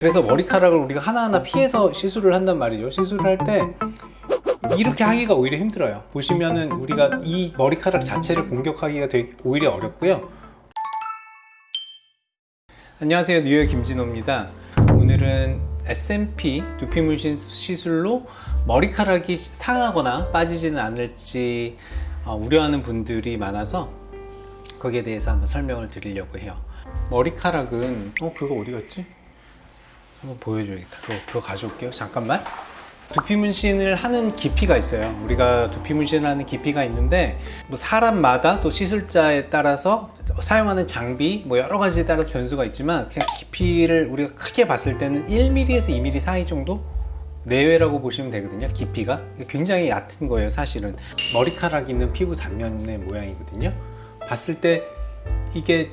그래서 머리카락을 우리가 하나하나 피해서 시술을 한단 말이죠. 시술을 할 때 이렇게 하기가 오히려 힘들어요. 보시면은 우리가 이 머리카락 자체를 공격하기가 되게 오히려 어렵고요. 안녕하세요. 뉴욕 김진호입니다. 오늘은 SMP 두피 문신 시술로 머리카락이 상하거나 빠지지는 않을지 어, 우려하는 분들이 많아서 거기에 대해서 한번 설명을 드리려고 해요. 머리카락은 어 그거 어디 갔지? 한번 보여줘야겠다. 그거, 그거 가져올게요. 잠깐만. 두피 문신을 하는 깊이가 있어요. 우리가 두피 문신을 하는 깊이가 있는데 뭐 사람마다 또 시술자에 따라서 사용하는 장비 뭐 여러 가지에 따라서 변수가 있지만 그냥 깊이를 우리가 크게 봤을 때는 1mm에서 2mm 사이 정도 내외라고 보시면 되거든요 깊이가. 굉장히 얕은 거예요 사실은. 머리카락 있는 피부 단면의 모양이거든요. 봤을 때 이게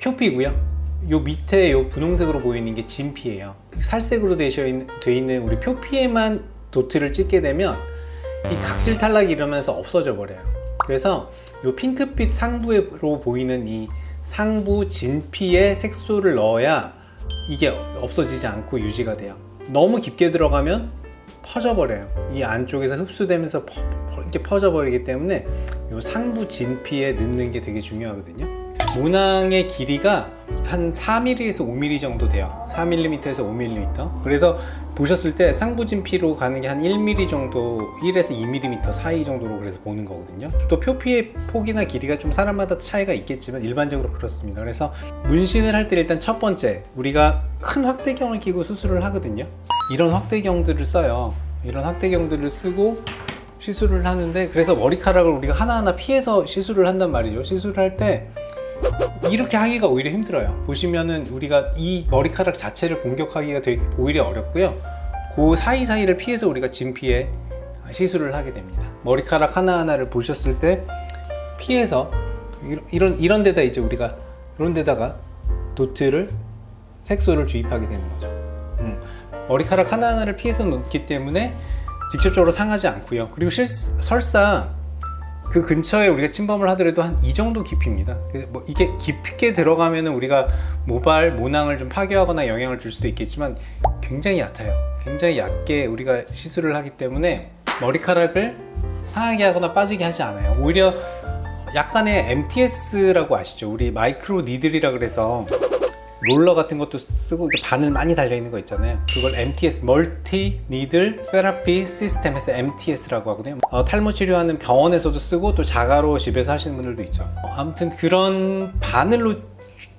표피고요 요 밑에 요 분홍색으로 보이는 게 진피예요. 살색으로 되어 있는, 돼 있는 우리 표피에만 도트를 찍게 되면 이 각질 탈락이 이러면서 없어져 버려요. 그래서 요 핑크빛 상부로 보이는 이 상부 진피에 색소를 넣어야 이게 없어지지 않고 유지가 돼요. 너무 깊게 들어가면 퍼져 버려요. 이 안쪽에서 흡수되면서 퍼, 퍼, 이렇게 퍼져 버리기 때문에 요 상부 진피에 넣는 게 되게 중요하거든요 모낭의 길이가 한 4mm에서 5mm 정도 돼요. 4mm에서 5mm 그래서 보셨을 때 상부진피로 가는 게 한 1mm 정도 1에서 2mm 사이 정도로 그래서 보는 거거든요. 또 표피의 폭이나 길이가 좀 사람마다 차이가 있겠지만 일반적으로 그렇습니다. 그래서 문신을 할 때 일단 첫 번째 우리가 큰 확대경을 끼고 수술을 하거든요. 이런 확대경들을 써요. 이런 확대경들을 쓰고 시술을 하는데 그래서 머리카락을 우리가 하나하나 피해서 시술을 한단 말이죠. 시술을 할때 이렇게 하기가 오히려 힘들어요. 보시면은 우리가 이 머리카락 자체를 공격하기가 되게 오히려 어렵고요. 그 사이사이를 피해서 우리가 진피에 시술을 하게 됩니다. 머리카락 하나하나를 보셨을 때 피해서 이런 이런 데다 이제 우리가 이런 데다가 도트를 색소를 주입하게 되는 거죠. 음. 머리카락 하나하나를 피해서 놓기 때문에 직접적으로 상하지 않고요. 그리고 실, 설사 그 근처에 우리가 침범을 하더라도 한 이 정도 깊이입니다. 뭐 이게 깊게 들어가면 우리가 모발, 모낭을 좀 파괴하거나 영향을 줄 수도 있겠지만 굉장히 얕아요. 굉장히 얕게 우리가 시술을 하기 때문에 머리카락을 상하게 하거나 빠지게 하지 않아요. 오히려 약간의 MTS라고 아시죠? 우리 micro needle이라 그래서 롤러 같은 것도 쓰고 바늘 많이 달려 있는 거 있잖아요. 그걸 MTS multi needle therapy system에서 MTS라고 하거든요. 어, 탈모 치료하는 병원에서도 쓰고 또 자가로 집에서 하시는 분들도 있죠. 어, 아무튼 그런 바늘로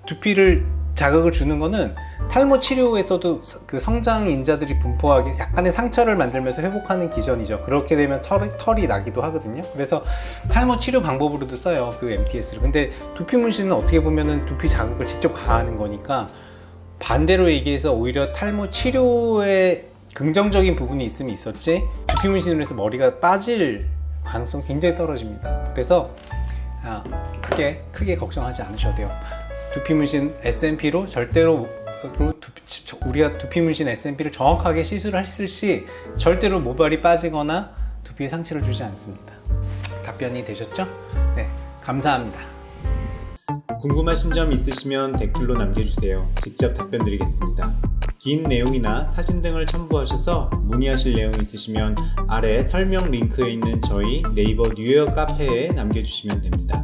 두피를 자극을 주는 거는 탈모 치료에서도 그 성장 인자들이 분포하게 약간의 상처를 만들면서 회복하는 기전이죠. 그렇게 되면 털이, 털이 나기도 하거든요. 그래서 탈모 치료 방법으로도 써요 그 MTS를. 근데 두피 문신은 어떻게 보면은 두피 자극을 직접 가하는 거니까 반대로 얘기해서 오히려 탈모 치료에 긍정적인 부분이 있으면 있었지 두피 문신으로 해서 머리가 빠질 가능성이 굉장히 떨어집니다. 그래서 아, 크게 크게 걱정하지 않으셔도 돼요 두피 문신 SMP로 절대로 우리가 두피 문신 SMP를 정확하게 시술했을 시 절대로 모발이 빠지거나 두피에 상처를 주지 않습니다. 답변이 되셨죠? 네 감사합니다. 궁금하신 점 있으시면 댓글로 남겨주세요. 직접 답변 드리겠습니다. 긴 내용이나 사진 등을 첨부하셔서 문의하실 내용 있으시면 아래 설명 링크에 있는 저희 네이버 뉴욕 카페에 남겨주시면 됩니다